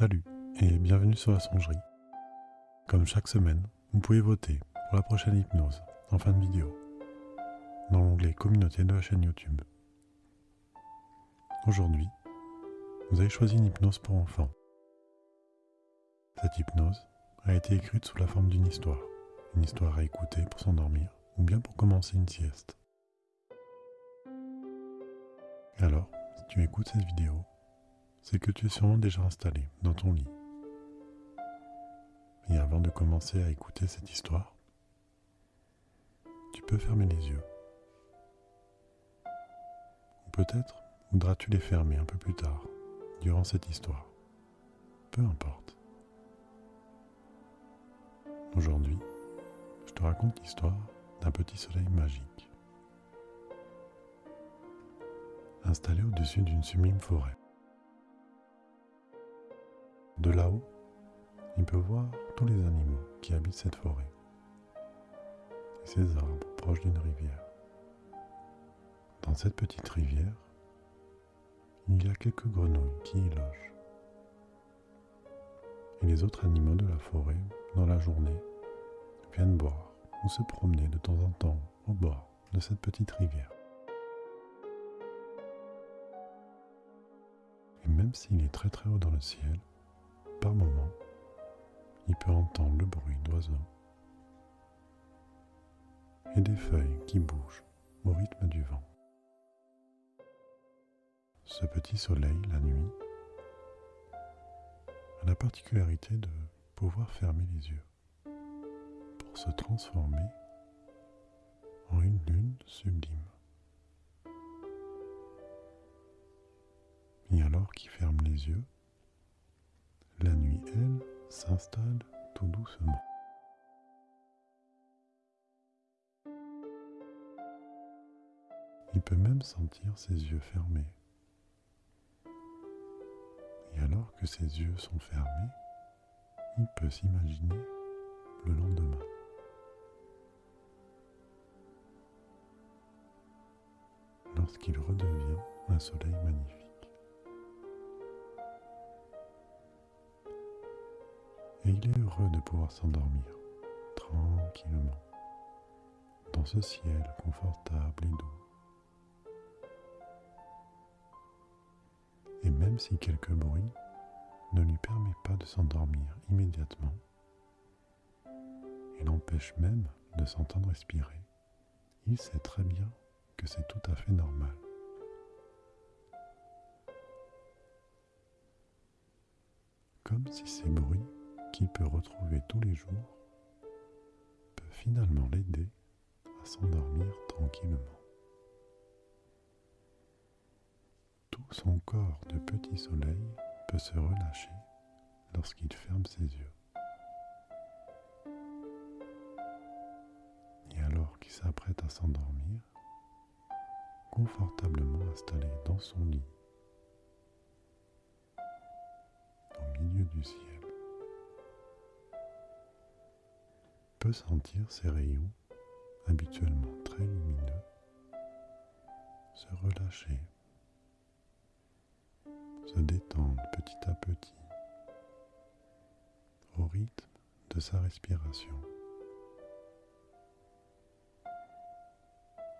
Salut et bienvenue sur la songerie. Comme chaque semaine, vous pouvez voter pour la prochaine hypnose en fin de vidéo dans l'onglet communauté de la chaîne YouTube. Aujourd'hui, vous avez choisi une hypnose pour enfants. Cette hypnose a été écrite sous la forme d'une histoire, une histoire à écouter pour s'endormir ou bien pour commencer une sieste. Alors, si tu écoutes cette vidéo, c'est que tu es sûrement déjà installé dans ton lit. Et avant de commencer à écouter cette histoire, tu peux fermer les yeux. Ou peut-être voudras-tu les fermer un peu plus tard, durant cette histoire. Peu importe. Aujourd'hui, je te raconte l'histoire d'un petit soleil magique. Installé au-dessus d'une sublime forêt. De là-haut, il peut voir tous les animaux qui habitent cette forêt et ces arbres proches d'une rivière. Dans cette petite rivière, il y a quelques grenouilles qui y logent. Et les autres animaux de la forêt, dans la journée, viennent boire ou se promener de temps en temps au bord de cette petite rivière. Et même s'il est très très haut dans le ciel, par moments, il peut entendre le bruit d'oiseaux et des feuilles qui bougent au rythme du vent. Ce petit soleil, la nuit, a la particularité de pouvoir fermer les yeux pour se transformer en une lune sublime. Et alors qu'il ferme les yeux, la nuit, elle, s'installe tout doucement. Il peut même sentir ses yeux fermés. Et alors que ses yeux sont fermés, il peut s'imaginer le lendemain. Lorsqu'il redevient un soleil magnifique. Et il est heureux de pouvoir s'endormir tranquillement dans ce ciel confortable et doux. Et même si quelques bruits ne lui permet pas de s'endormir immédiatement, et l'empêche même de s'entendre respirer, il sait très bien que c'est tout à fait normal. Comme si ces bruits qu'il peut retrouver tous les jours peut finalement l'aider à s'endormir tranquillement. Tout son corps de petit soleil peut se relâcher lorsqu'il ferme ses yeux. Et alors qu'il s'apprête à s'endormir, confortablement installé dans son lit, au milieu du ciel, peut sentir ces rayons, habituellement très lumineux, se relâcher, se détendre petit à petit au rythme de sa respiration.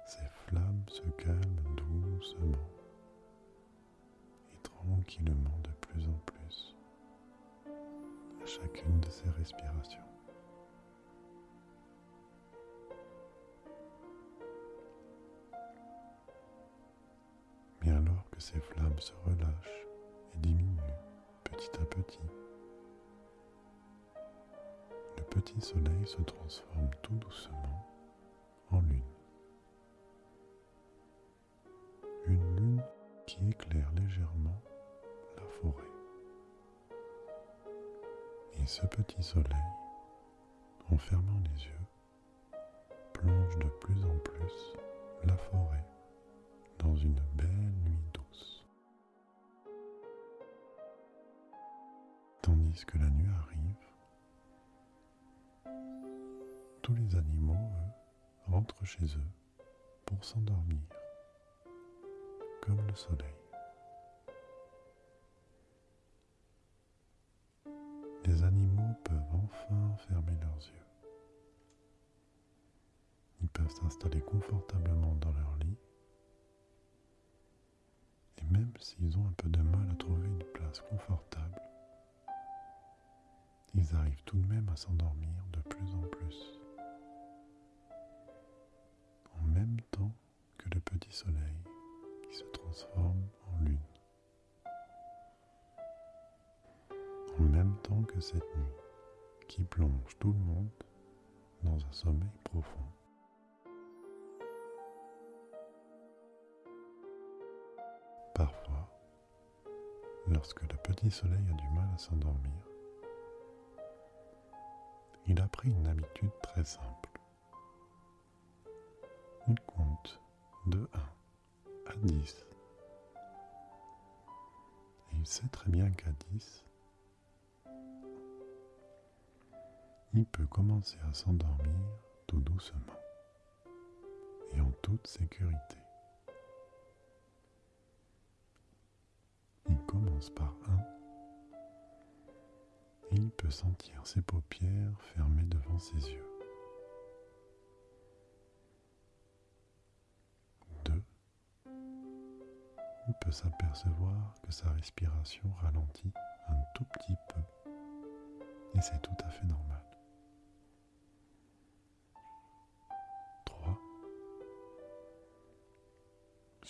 Ces flammes se calment doucement et tranquillement de plus en plus à chacune de ses respirations. Flammes se relâchent et diminuent petit à petit. Le petit soleil se transforme tout doucement en lune. Une lune qui éclaire légèrement la forêt. Et ce petit soleil, en fermant les yeux, plonge de plus en plus la forêt dans une belle tandis que la nuit arrive, tous les animaux, eux, rentrent chez eux pour s'endormir, comme le soleil. Les animaux peuvent enfin fermer leurs yeux. Ils peuvent s'installer confortablement dans leur lit. Et même s'ils ont un peu de mal à trouver une place confortable, ils arrivent tout de même à s'endormir de plus en plus. En même temps que le petit soleil qui se transforme en lune. En même temps que cette nuit qui plonge tout le monde dans un sommeil profond. Parfois, lorsque le petit soleil a du mal à s'endormir, il a pris une habitude très simple. Il compte de 1 à 10. Et il sait très bien qu'à 10, il peut commencer à s'endormir tout doucement et en toute sécurité. Il commence par 1 et il peut sentir ses paupières fermées devant ses yeux. 2. Il peut s'apercevoir que sa respiration ralentit un tout petit peu et c'est tout à fait normal.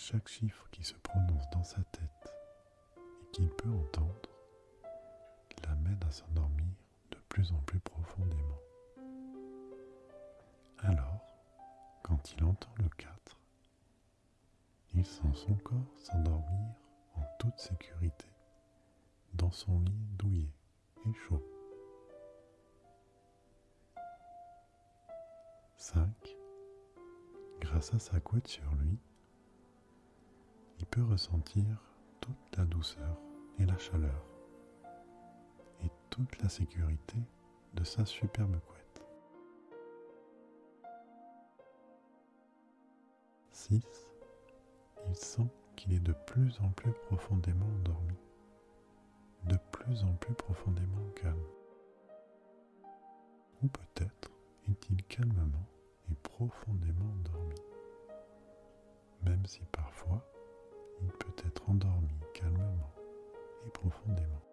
chaque chiffre qui se prononce dans sa tête et qu'il peut entendre à s'endormir de plus en plus profondément. Alors, quand il entend le 4, il sent son corps s'endormir en toute sécurité dans son lit douillet et chaud. 5. Grâce à sa couette sur lui, il peut ressentir toute la douceur et la chaleur toute la sécurité de sa superbe couette. 6. Il sent qu'il est de plus en plus profondément endormi, de plus en plus profondément calme. Ou peut-être est-il calmement et profondément endormi, même si parfois il peut être endormi calmement et profondément.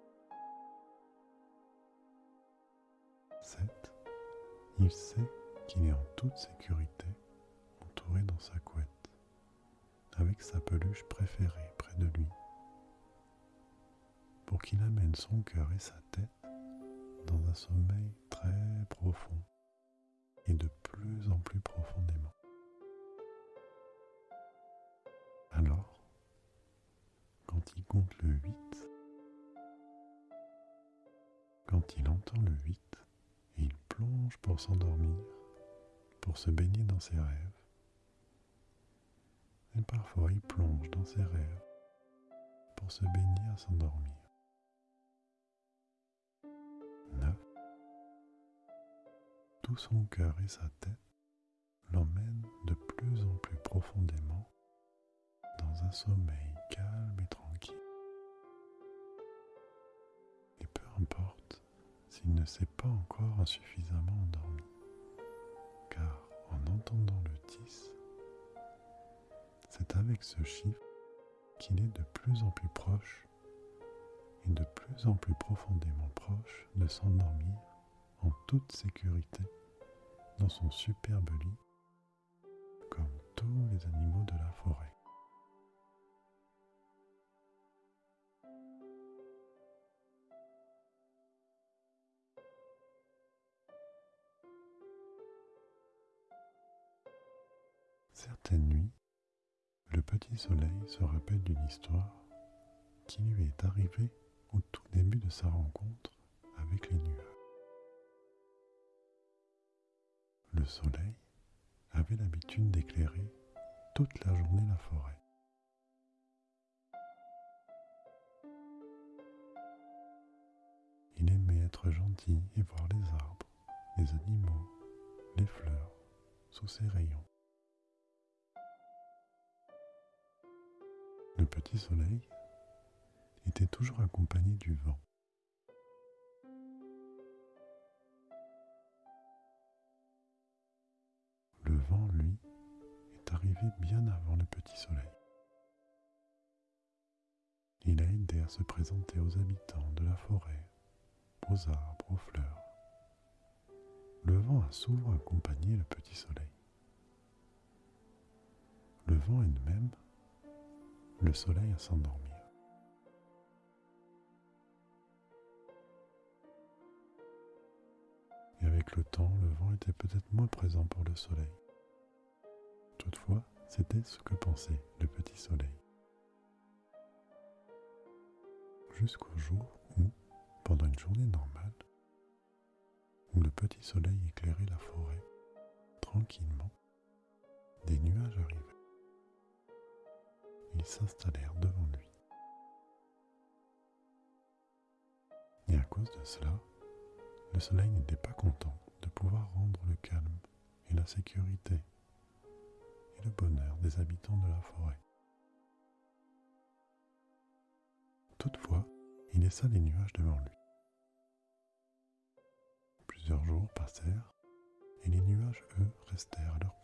Il sait qu'il est en toute sécurité, entouré dans sa couette, avec sa peluche préférée près de lui, pour qu'il amène son cœur et sa tête dans un sommeil très profond et de plus en plus profondément. Alors, quand il compte le 8, quand il entend le 8, et il plonge pour s'endormir, pour se baigner dans ses rêves. Et parfois il plonge dans ses rêves pour se baigner à s'endormir. 9. Tout son cœur et sa tête l'emmènent de plus en plus profondément dans un sommeil calme et tranquille. S'il ne s'est pas encore insuffisamment endormi, car en entendant le 10, c'est avec ce chiffre qu'il est de plus en plus proche et de plus en plus profondément proche de s'endormir en toute sécurité dans son superbe lit, comme tous les animaux de la forêt. Certaines nuits, le petit soleil se rappelle d'une histoire qui lui est arrivée au tout début de sa rencontre avec les nuages. Le soleil avait l'habitude d'éclairer toute la journée la forêt. Il aimait être gentil et voir les arbres, les animaux, les fleurs sous ses rayons. Le petit soleil était toujours accompagné du vent. Le vent, lui, arrivé bien avant le petit soleil. Il a aidé à se présenter aux habitants de la forêt, aux arbres, aux fleurs. Le vent a souvent accompagné le petit soleil. Le vent aide même le soleil à s'endormir. Et avec le temps, le vent était peut-être moins présent pour le soleil. Toutefois, c'était ce que pensait le petit soleil. Jusqu'au jour où, pendant une journée normale, où le petit soleil éclairait la forêt, tranquillement, des nuages arrivaient. Ils s'installèrent devant lui. Et à cause de cela, le soleil n'était pas content de pouvoir rendre le calme et la sécurité et le bonheur des habitants de la forêt. Toutefois, il laissa les nuages devant lui. Plusieurs jours passèrent et les nuages, eux, restèrent à leur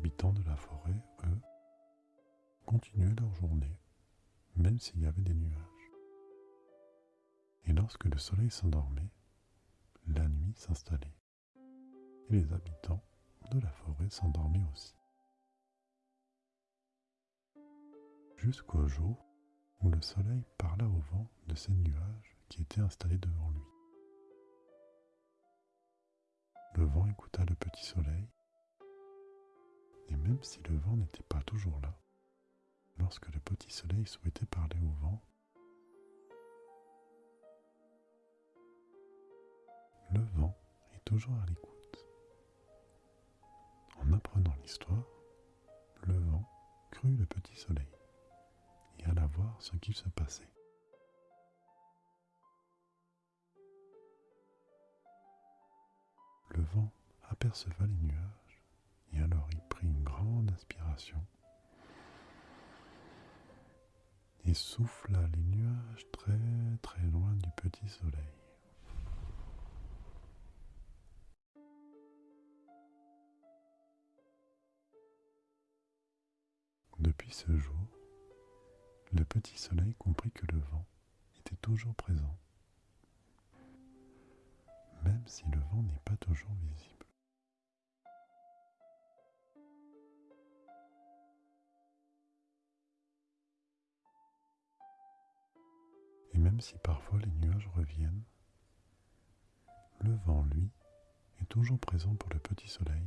habitants de la forêt, eux, continuaient leur journée, même s'il y avait des nuages. Et lorsque le soleil s'endormait, la nuit s'installait. Et les habitants de la forêt s'endormaient aussi. Jusqu'au jour où le soleil parla au vent de ces nuages qui étaient installés devant lui. Le vent écouta le petit soleil, et même si le vent n'était pas toujours là, lorsque le petit soleil souhaitait parler au vent, le vent est toujours à l'écoute. En apprenant l'histoire, le vent crut le petit soleil et alla voir ce qu'il se passait. Le vent aperceva les nuages et alors il une grande inspiration et souffla les nuages très très loin du petit soleil. Depuis ce jour, le petit soleil comprit que le vent était toujours présent, même si le vent n'est pas toujours visible. Même si parfois les nuages reviennent, le vent, lui, est toujours présent pour le petit soleil